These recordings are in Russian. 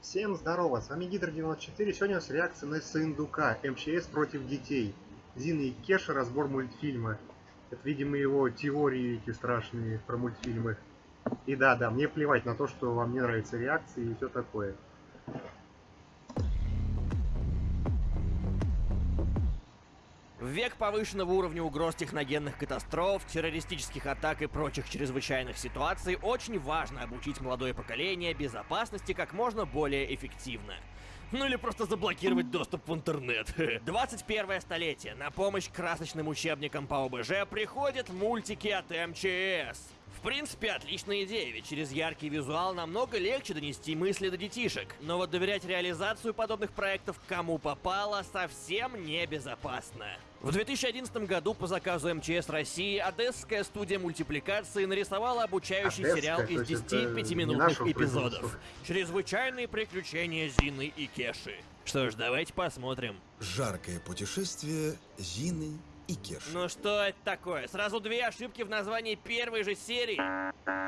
Всем здорово, с вами Гидр94, сегодня у нас реакция на Сындука, МЧС против детей. Зина и Кеша, разбор мультфильма. Это, видимо, его теории эти страшные про мультфильмы. И да, да, мне плевать на то, что вам не нравятся реакции и все такое. В век повышенного уровня угроз техногенных катастроф, террористических атак и прочих чрезвычайных ситуаций очень важно обучить молодое поколение безопасности как можно более эффективно. Ну или просто заблокировать доступ в интернет. 21 столетие. На помощь красочным учебникам по ОБЖ приходят мультики от МЧС. В принципе, отличная идея, ведь через яркий визуал намного легче донести мысли до детишек. Но вот доверять реализацию подобных проектов кому попало совсем небезопасно. В 2011 году по заказу МЧС России Одесская студия мультипликации нарисовала обучающий Одесская, сериал из есть 10 это не пятиминутных эпизодов. Чрезвычайные приключения Зины и Кеши. Что ж, давайте посмотрим. Жаркое путешествие Зины и Кеши. Ну что это такое? Сразу две ошибки в названии первой же серии.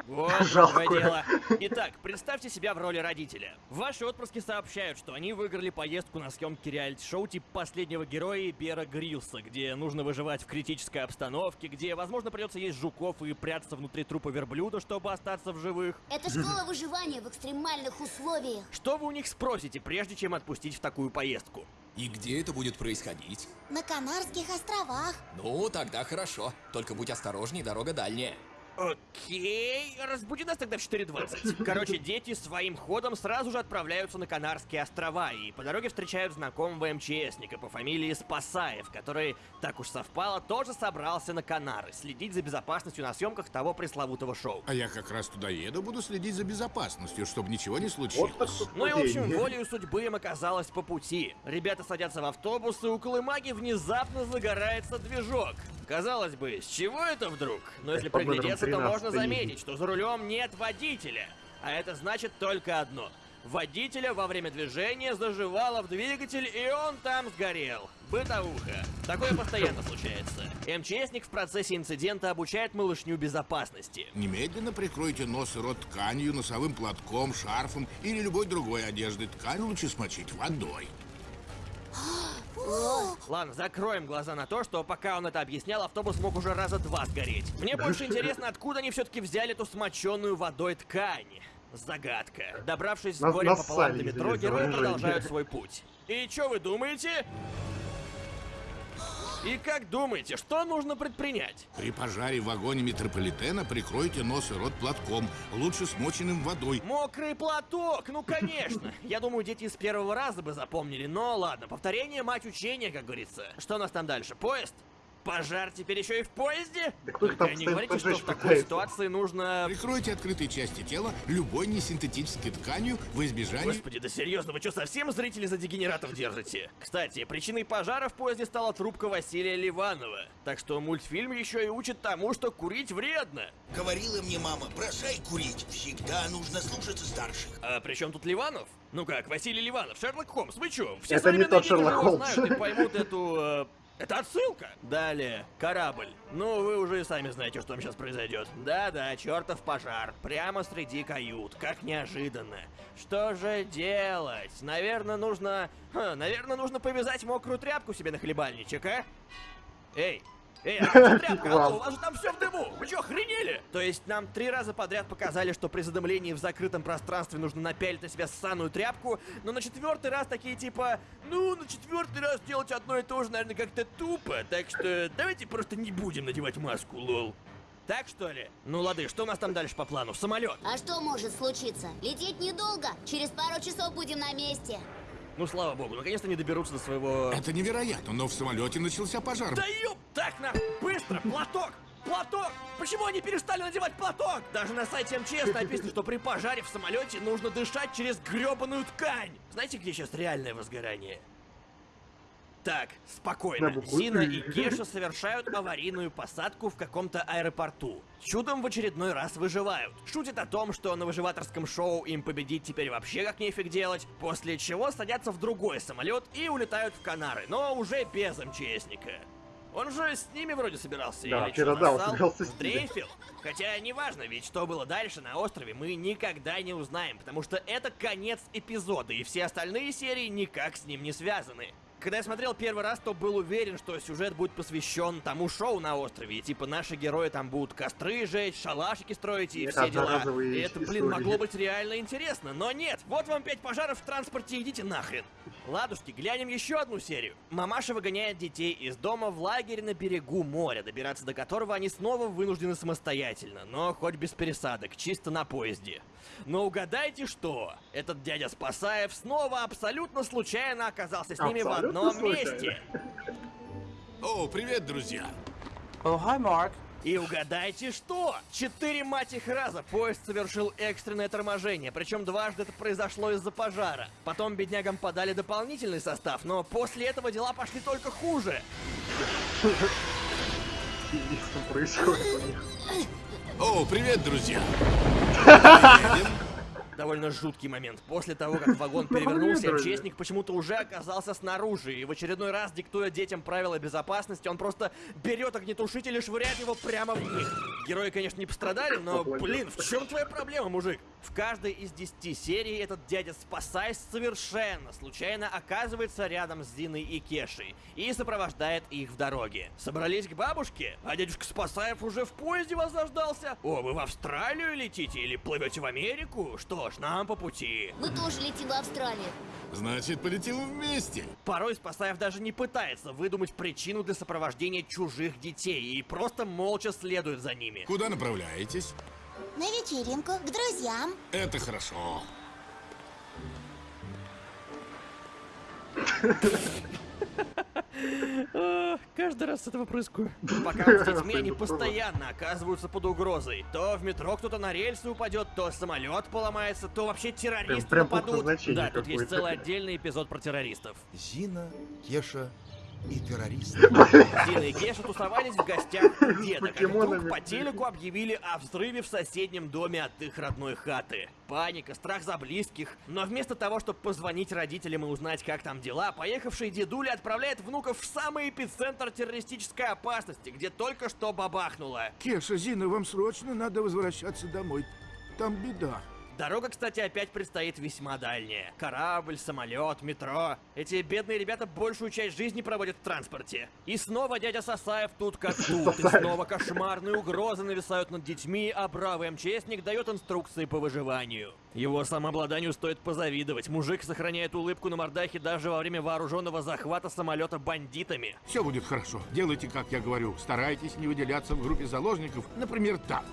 Вот Жалкое. какое дело. Итак, представьте себя в роли родителя. Ваши отпрыски сообщают, что они выиграли поездку на съемки реалити-шоу типа последнего героя Бера Грилса, где нужно выживать в критической обстановке, где, возможно, придется есть жуков и прятаться внутри трупа верблюда, чтобы остаться в живых. Это школа выживания в экстремальных условиях. Что вы у них спросите, прежде чем отпустить в такую поездку? И где это будет происходить? На Канарских островах. Ну, тогда хорошо. Только будь осторожней, дорога дальняя. Окей, разбуди нас тогда в 4.20. Короче, дети своим ходом сразу же отправляются на Канарские острова и по дороге встречают знакомого МЧСника по фамилии Спасаев, который, так уж совпало, тоже собрался на Канары, следить за безопасностью на съемках того пресловутого шоу. А я как раз туда еду, буду следить за безопасностью, чтобы ничего не случилось. Вот Ну и, в общем, волею судьбы им оказалось по пути. Ребята садятся в автобус, и у Колымаги внезапно загорается движок. Казалось бы, с чего это вдруг? Но если приглядеться, то 13 можно заметить, что за рулем нет водителя. А это значит только одно. Водителя во время движения заживало в двигатель, и он там сгорел. Бытовуха. Такое постоянно случается. МЧСник в процессе инцидента обучает малышню безопасности. Немедленно прикройте нос и рот тканью, носовым платком, шарфом или любой другой одеждой. Ткань лучше смочить водой. Ладно, закроем глаза на то, что пока он это объяснял, автобус мог уже раза два сгореть. Мне больше интересно, откуда они все-таки взяли эту смоченную водой ткань. Загадка. Добравшись с горем пополам до метро, герои продолжают свой путь. И что вы думаете? И как думаете, что нужно предпринять? При пожаре в вагоне метрополитена прикройте нос и рот платком, лучше смоченным водой. Мокрый платок, ну конечно. Я думаю, дети с первого раза бы запомнили, но ладно, повторение мать учения, как говорится. Что у нас там дальше? Поезд? Пожар теперь еще и в поезде? Да кто их там не говорите, что в такой пытается? ситуации нужно... Прикройте открытые части тела любой несинтетической тканью во избежание... Господи, да серьезно, вы что, совсем зрители за дегенератов держите? Кстати, причиной пожара в поезде стала трубка Василия Ливанова. Так что мультфильм еще и учит тому, что курить вредно. Говорила мне мама, бросай курить. Всегда нужно слушаться старших. А при чем тут Ливанов? Ну как, Василий Ливанов, Шерлок Холмс, вы чё? Все Это не современные тот Шерлок Холмс. знают и поймут эту... э, это отсылка! Далее, корабль. Ну, вы уже и сами знаете, что там сейчас произойдет. Да-да, чертов пожар. Прямо среди кают. Как неожиданно. Что же делать? Наверное, нужно... Ха, наверное, нужно повязать мокрую тряпку себе на хлебальничек, а? Эй, Эй, а тряпка? Алло, у вас же там все в дыму! Вы что, охренели? То есть нам три раза подряд показали, что при задымлении в закрытом пространстве нужно напялить на себя ссаную тряпку, но на четвертый раз такие типа, ну, на четвертый раз делать одно и то же, наверное, как-то тупо, так что давайте просто не будем надевать маску, лол. Так что ли? Ну лады, что у нас там дальше по плану? Самолет. А что может случиться? Лететь недолго. Через пару часов будем на месте. Ну слава богу, наконец-то не доберутся до своего... Это невероятно, но в самолете начался пожар. Да ёп! Так, на, быстро, платок! Платок! Почему они перестали надевать платок? Даже на сайте МЧС написано, что при пожаре в самолете нужно дышать через гребаную ткань. Знаете, где сейчас реальное возгорание? Так, спокойно. На букву Зина «И». Кеша совершают аварийную посадку в каком-то аэропорту. Чудом в очередной раз выживают. Шутят о том, что на выживаторском шоу им победить теперь вообще как нефиг делать, после чего садятся в другой самолет и улетают в Канары, но уже без МЧСника. Он же с ними вроде собирался, Да, или чё, да, он собирался с. Сдрейфил. Хотя неважно, ведь что было дальше на острове, мы никогда не узнаем, потому что это конец эпизода, и все остальные серии никак с ним не связаны. Когда я смотрел первый раз, то был уверен, что сюжет будет посвящен тому шоу на острове. И типа наши герои там будут костры жечь, шалашики строить и все дела. И это, блин, могло быть реально интересно. Но нет, вот вам пять пожаров в транспорте, идите нахрен. Ладушки, глянем еще одну серию. Мамаша выгоняет детей из дома в лагерь на берегу моря, добираться до которого они снова вынуждены самостоятельно, но хоть без пересадок, чисто на поезде. Но угадайте что? Этот дядя Спасаев снова абсолютно случайно оказался с ними в Абсолютно одном случайно. месте. О, привет, друзья. И угадайте что? Четыре мать их раза поезд совершил экстренное торможение, причем дважды это произошло из-за пожара. Потом беднягам подали дополнительный состав, но после этого дела пошли только хуже. О, привет, друзья. Довольно жуткий момент. После того, как вагон перевернулся. МЧСник почему-то уже оказался снаружи, и в очередной раз, диктуя детям правила безопасности, он просто берет огнетушитель и швыряет его прямо в них. Герои, конечно, не пострадали, но, блин, в чем твоя проблема, мужик? В каждой из десяти серий этот дядя, спасаясь совершенно случайно, оказывается рядом с Зиной и Кешей и сопровождает их в дороге. Собрались к бабушке, а дядюшка Спасаев уже в поезде вас заждался. О, вы в Австралию летите или плывете в Америку? Что ж, нам по пути. Мы тоже летим в Австралию. Значит, полетим вместе. Порой Спасаев даже не пытается выдумать причину для сопровождения чужих детей и просто молча следует за ними. Куда направляетесь? На вечеринку, к друзьям. Это хорошо. Каждый раз с этого прыскаю. Пока с детьми, они постоянно оказываются под угрозой. То в метро кто-то на рельсы упадет, то самолет поломается, то вообще террористы Прям- нападут. Да, тут есть целый отдельный эпизод про террористов. Зина, Кеша и террорист. Дина и Кеша тусовались в гостях у деда, как по телеку объявили о взрыве в соседнем доме от их родной хаты. Паника, страх за близких. Но вместо того, чтобы позвонить родителям и узнать, как там дела, поехавший дедуля отправляет внуков в самый эпицентр террористической опасности, где только что бабахнуло. Кеша, Зина, вам срочно надо возвращаться домой. Там беда. Дорога, кстати, опять предстоит весьма дальняя. Корабль, самолет, метро. Эти бедные ребята большую часть жизни проводят в транспорте. И снова дядя Сасаев тут как тут. И снова кошмарные угрозы нависают над детьми, а бравый МЧСник дает инструкции по выживанию. Его самообладанию стоит позавидовать. Мужик сохраняет улыбку на мордахе даже во время вооруженного захвата самолета бандитами. Все будет хорошо. Делайте, как я говорю. Старайтесь не выделяться в группе заложников. Например, так.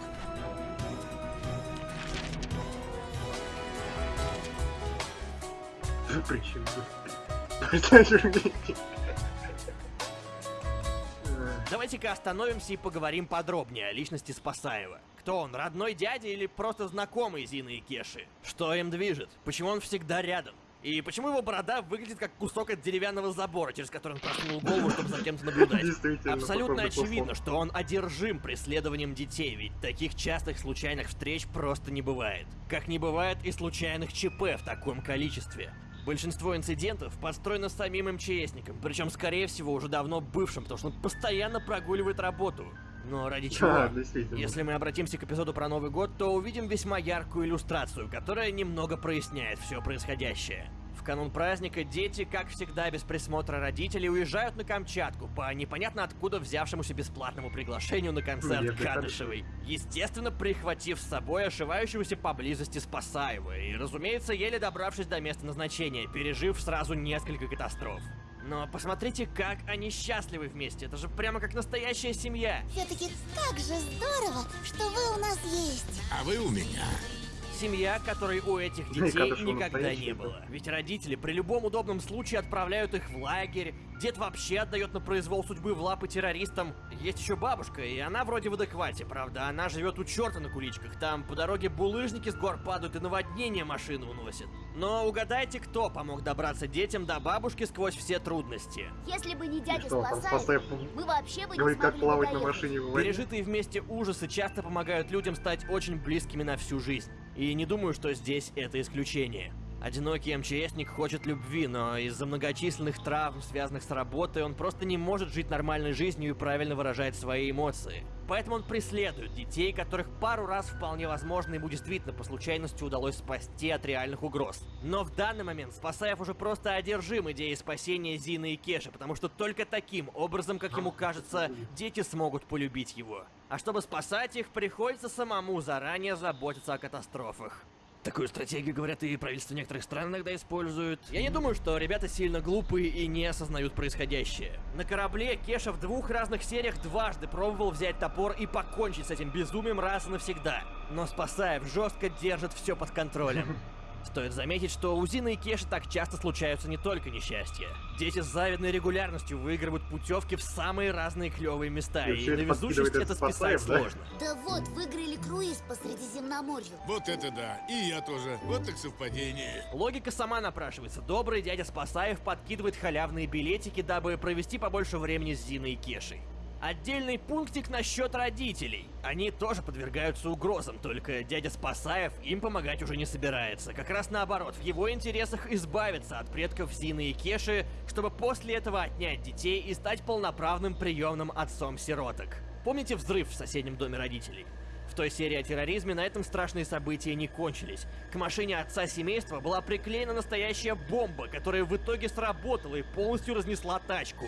Э, Давайте-ка остановимся и поговорим подробнее о личности Спасаева. Кто он, родной дядя или просто знакомый Зины и Кеши? Что им движет? Почему он всегда рядом? И почему его борода выглядит как кусок от деревянного забора, через который он просунул голову, чтобы за кем-то наблюдать? Абсолютно очевидно, что он одержим преследованием детей, ведь таких частых случайных встреч просто не бывает. Как не бывает и случайных ЧП в таком количестве. Большинство инцидентов подстроено самим МЧСником, причем, скорее всего, уже давно бывшим, потому что он постоянно прогуливает работу. Но ради чего? Да. Если мы обратимся к эпизоду про Новый год, то увидим весьма яркую иллюстрацию, которая немного проясняет все происходящее. Канун праздника дети, как всегда, без присмотра родителей, уезжают на Камчатку по непонятно откуда взявшемуся бесплатному приглашению на концерт Бедный Кадышевой. Естественно, прихватив с собой ошивающегося поблизости Спасаева и, разумеется, еле добравшись до места назначения, пережив сразу несколько катастроф. Но посмотрите, как они счастливы вместе. Это же прямо как настоящая семья. Все-таки так же здорово, что вы у нас есть. А вы у меня. Семья, которой у этих Ну детей никогда не было. Ведь родители при любом удобном случае отправляют их в лагерь. Дед вообще отдает на произвол судьбы в лапы террористам. Есть еще бабушка, и она вроде в адеквате, правда. Она живет у черта на куличках. Там по дороге булыжники с гор падают и наводнение машины уносят. Но угадайте, кто помог добраться детям до бабушки сквозь все трудности. Если бы не дядя что, мы вообще бы не говорит, как плавать на машине. Пережитые вместе ужасы часто помогают людям стать очень близкими на всю жизнь. И не думаю, что здесь это исключение. Одинокий МЧСник хочет любви, но из-за многочисленных травм, связанных с работой, он просто не может жить нормальной жизнью и правильно выражать свои эмоции. Поэтому он преследует детей, которых пару раз вполне возможно ему действительно по случайности удалось спасти от реальных угроз. Но в данный момент Спасаев уже просто одержим идеей спасения Зины и Кеши, потому что только таким образом, как ему кажется, дети смогут полюбить его. А чтобы спасать их, приходится самому заранее заботиться о катастрофах. Такую стратегию, говорят, и правительство некоторых стран иногда используют. Я не думаю, что ребята сильно глупые и не осознают происходящее. На корабле Кеша в двух разных сериях дважды пробовал взять топор и покончить с этим безумием раз и навсегда. Но Спасаев жестко держит все под контролем. Стоит заметить, что у Зины и Кеши так часто случаются не только несчастья. Дети с завидной регулярностью выигрывают путевки в самые разные клевые места, И и на везучесть это списать да? сложно. Да вот, выиграли круиз по Средиземноморью. Вот это да. И я тоже. Вот так совпадение. Логика сама напрашивается. Добрый дядя Спасаев подкидывает халявные билетики, дабы провести побольше времени с Зиной и Кешей. Отдельный пунктик насчет родителей. Они тоже подвергаются угрозам, только дядя Спасаев им помогать уже не собирается. Как раз наоборот, в его интересах избавиться от предков Зины и Кеши, чтобы после этого отнять детей и стать полноправным приемным отцом сироток. Помните взрыв в соседнем доме родителей? В той серии о терроризме на этом страшные события не кончились. К машине отца семейства была приклеена настоящая бомба, которая в итоге сработала и полностью разнесла тачку.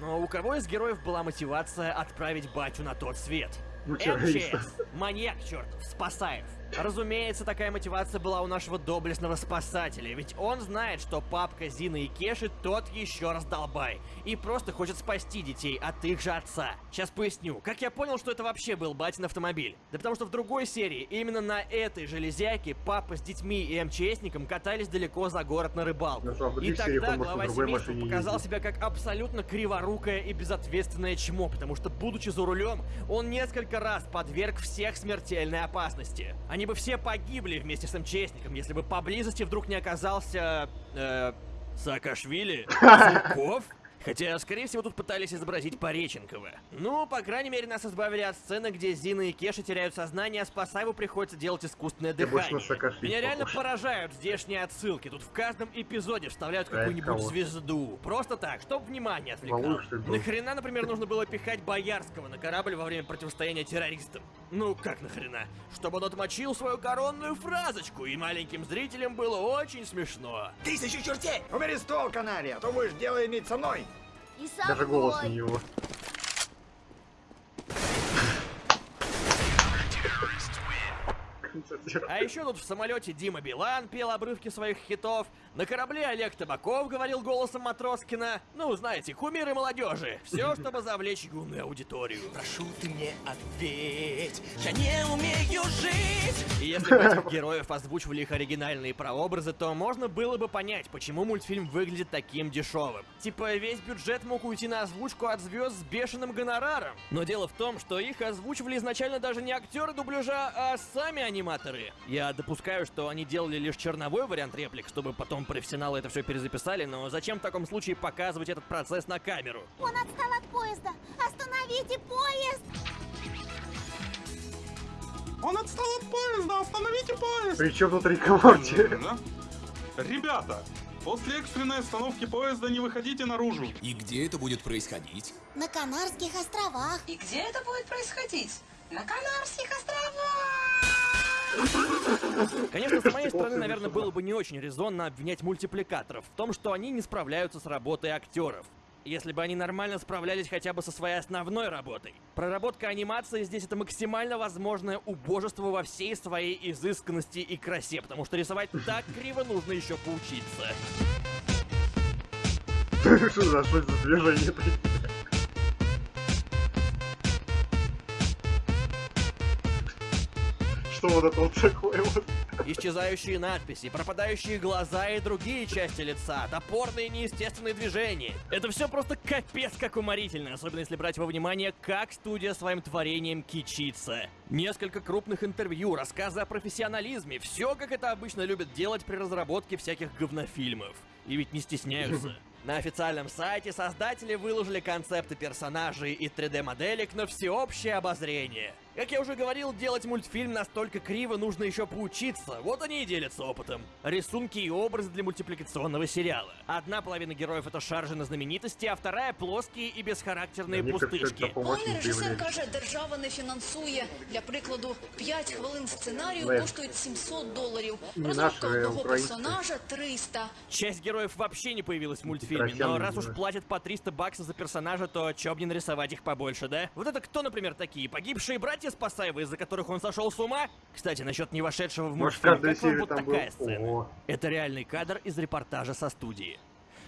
Но у кого из героев была мотивация отправить батю на тот свет? Ну. МЧС, маньяк чертов, Спасаев. Разумеется, такая мотивация была у нашего доблестного спасателя, ведь он знает, что папка Зины и Кеши тот еще раздолбай, и просто хочет спасти детей от их же отца. Сейчас поясню, как я понял, что это вообще был батин автомобиль? Да потому что в другой серии, именно на этой железяке, папа с детьми и МЧСником катались далеко за город на рыбалку. Ну, в И тогда глава семейства показал себя как абсолютно криворукое и безответственное чмо, потому что, будучи за рулем, он несколько раз подверг всех смертельной опасности. Они бы все погибли вместе с МЧСником, если бы поблизости вдруг не оказался... Э, Саакашвили? Сурков? Хотя, скорее всего, тут пытались изобразить Пореченкова. Ну, по крайней мере, нас избавили от сцены, где Зина и Кеша теряют сознание, а Спасаеву приходится делать искусственное дыхание. Меня реально похож. поражают здешние отсылки. Тут в каждом эпизоде вставляют А это какую-нибудь звезду. Просто так, чтоб внимание отвлекало. Нахрена, например, нужно было пихать Боярского на корабль во время противостояния террористам? Ну, как нахрена? Чтобы он отмочил свою коронную фразочку, и маленьким зрителям было очень смешно. Тысячу чертей! Убери ствол, канария, а то будешь дело иметь со мной. И со Даже голос у мной. А еще тут в самолете Дима Билан пел обрывки своих хитов, на корабле Олег Табаков говорил голосом Матроскина. Ну, знаете, кумиры молодежи. Все, чтобы завлечь юную аудиторию. Прошу ты мне ответь, я не умею жить! И если бы этих героев озвучивали их оригинальные прообразы, то можно было бы понять, почему мультфильм выглядит таким дешевым. Типа весь бюджет мог уйти на озвучку от звезд с бешеным гонораром. Но дело в том, что их озвучивали изначально даже не актеры дубляжа, а сами аниматоры. Я допускаю, что они делали лишь черновой вариант реплик, чтобы потом профессионалы это все перезаписали, но зачем в таком случае показывать этот процесс на камеру? Он отстал от поезда. Остановите поезд! Он отстал от поезда, остановите поезд! Причем тут Рик и Морти? Да? Ребята, после экстренной остановки поезда не выходите наружу. И где это будет происходить? На Канарских островах. И где это будет происходить? На Канарских островах! Конечно, с моей стороны, наверное, было бы не очень резонно обвинять мультипликаторов в том, что они не справляются с работой актеров. Если бы они нормально справлялись хотя бы со своей основной работой. Проработка анимации здесь это максимально возможное убожество во всей своей изысканности и красе, потому что рисовать так криво нужно еще поучиться. Что за движение такие? Вот это вот такое вот? Исчезающие надписи, пропадающие глаза и другие части лица, топорные неестественные движения. Это все просто капец как уморительно, особенно если брать во внимание, как студия своим творением кичится. Несколько крупных интервью, рассказы о профессионализме, все как это обычно любят делать при разработке всяких говнофильмов. И ведь не стесняются. На официальном сайте создатели выложили концепты персонажей и 3D-моделек на всеобщее обозрение. Как я уже говорил, делать мультфильм настолько криво нужно еще поучиться. Вот они и делятся опытом. Рисунки и образы для мультипликационного сериала. Одна половина героев это шаржи на знаменитости, а вторая плоские и бесхарактерные Мне как всё это пустышки. по-моему, очень Пане режисер появляется. каже, держава не фінансує. Для прикладу, 5 хвилин сценарію Лев. коштують 700 доларів. Не Розробка наше, одного українське. персонажа 300. Часть героев вообще не появилась в мультфильме, но Красивые раз уж герои. платят по 300 баксов за персонажа, то чё б не нарисовать их побольше, да? Вот это кто, например, такие? Погибшие братья Спасаевы, из-за которых он сошел с ума? Кстати, насчет не вошедшего в мультфильм, как вам вот такая был... сцена? Ого. Это реальный кадр из репортажа со студии.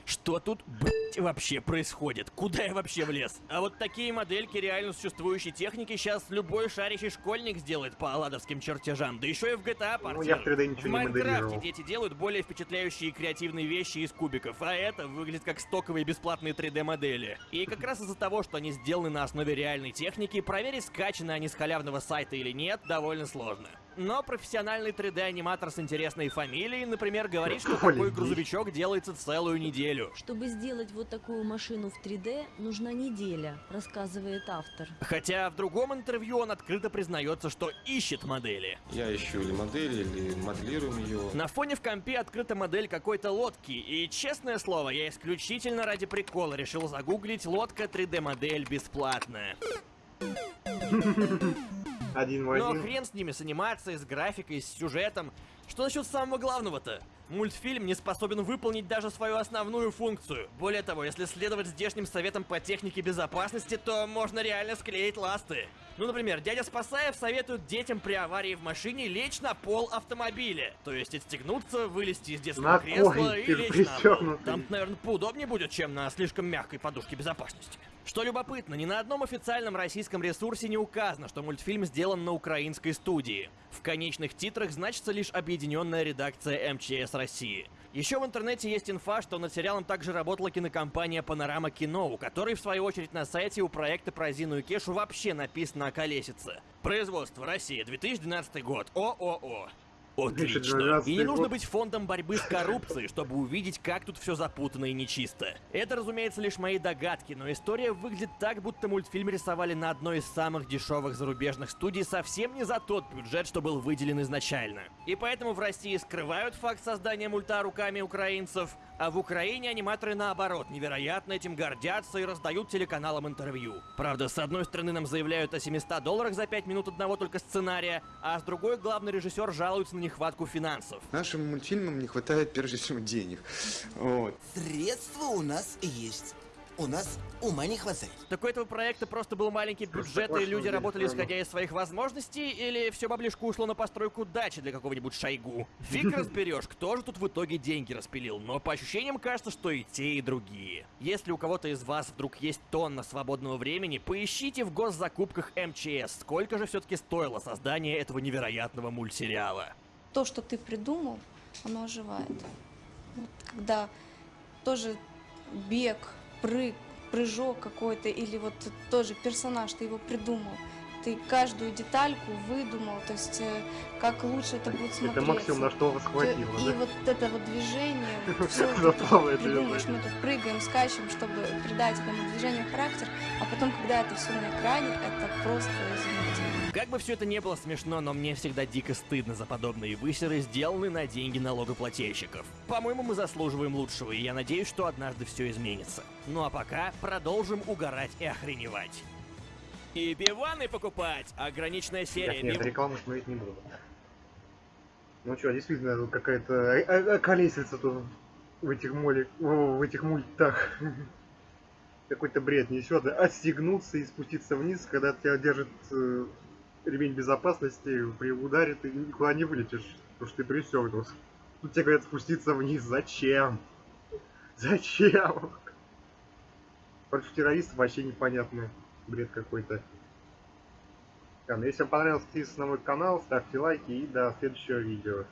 Что тут, блять, вообще происходит? Куда я вообще влез? А вот такие модельки реально существующей техники сейчас любой шарящий школьник сделает по аладовским чертежам, да еще и в GTA Ну, партию. я в 3D ничего в Майнкрафте дети делают более впечатляющие и креативные вещи из кубиков, а это выглядит как стоковые бесплатные 3D-модели. И как раз из-за того, что они сделаны на основе реальной техники, проверить, скачаны они с халявного сайта или нет, довольно сложно. Но профессиональный 3D-аниматор с интересной фамилией, например, говорит, что такой грузовичок делается целую неделю. Чтобы сделать вот такую машину в 3D, нужна неделя, рассказывает автор. Хотя в другом интервью он открыто признается, что ищет модели. Я ищу или модель, или моделируем ее. На фоне в компе открыта модель какой-то лодки, и, честное слово, я исключительно ради прикола решил загуглить лодка 3D-модель бесплатная. Один в Но один. хрен с ними, с анимацией, с графикой, с сюжетом. Что насчет самого главного-то? Мультфильм не способен выполнить даже свою основную функцию. Более того, если следовать здешним советам по технике безопасности, то можно реально склеить ласты. Ну, например, дядя Спасаев советует детям при аварии в машине лечь на пол автомобиля. То есть отстегнуться, вылезти из детского На кресла и лечь на пол. Там, наверное, поудобнее будет, чем на слишком мягкой подушке безопасности. Что любопытно, ни на одном официальном российском ресурсе не указано, что мультфильм сделан на украинской студии. В конечных титрах значится лишь объединенная редакция МЧС России. Еще в интернете есть инфа, что над сериалом также работала кинокомпания Панорама Кино, у которой, в свою очередь, на сайте у проекта про Зину и Кешу вообще написано «Околесица». Производство Россия, 2012 год. ООО. Отлично. 2012 И не нужно быть фондом борьбы с коррупцией, чтобы увидеть, как тут все запутано и нечисто. Это, разумеется, лишь мои догадки, но история выглядит так, будто мультфильм рисовали на одной из самых дешевых зарубежных студий совсем не за тот бюджет, что был выделен изначально. И поэтому в России скрывают факт создания мульта руками украинцев, а в Украине аниматоры наоборот невероятно этим гордятся и раздают телеканалам интервью. Правда, с одной стороны нам заявляют о 700 долларах за 5 минут одного только сценария, а с другой главный режиссер жалуется на нехватку финансов. Нашим мультфильмам не хватает прежде всего денег. Вот. Средства у нас есть. У нас ума не хватает. Так у этого проекта просто был маленький бюджет, и люди работали исходя из своих возможностей, или все баблишко ушло на постройку дачи для какого-нибудь шайгу? Фиг разберешь, кто же тут в итоге деньги распилил, но по ощущениям кажется, что и те, и другие. Если у кого-то из вас вдруг есть тонна свободного времени, поищите в госзакупках МЧС, сколько же все-таки стоило создание этого невероятного мультсериала. То, что ты придумал, оно оживает. Вот когда тоже бег, прыг, прыжок какой-то, или вот тоже персонаж, ты его придумал, ты каждую детальку выдумал, то есть э, как лучше это будет смотреться. Это максимум, на что вас хватило, И да? вот это вот движение, все Запомнил это придумаешь, мы тут прыгаем, скачем, чтобы придать этому движению характер, а потом, когда это все на экране, это просто изумительно. Как бы все это не было смешно, но мне всегда дико стыдно за подобные высеры, сделанные на деньги налогоплательщиков. По-моему, мы заслуживаем лучшего, и я надеюсь, что однажды все изменится. Ну а пока продолжим угорать и охреневать. И пиваны покупать! Ограниченная серия Нет, нет, пив- рекламу смотреть не буду. Ну что, действительно, тут какая-то э- э- колесица тут в этих моле, в этих мультах. Какой-то бред несет. Отстегнуться и спуститься вниз, когда тебя держит э, ремень безопасности, при ударе ты никуда не вылетишь, потому что ты пристегнулся. Тут тебе говорят спуститься вниз. Зачем? Зачем? Против террористов вообще непонятно. Бред какой-то. Если вам понравилось, подписывайтесь на мой канал, ставьте лайки и до следующего видео.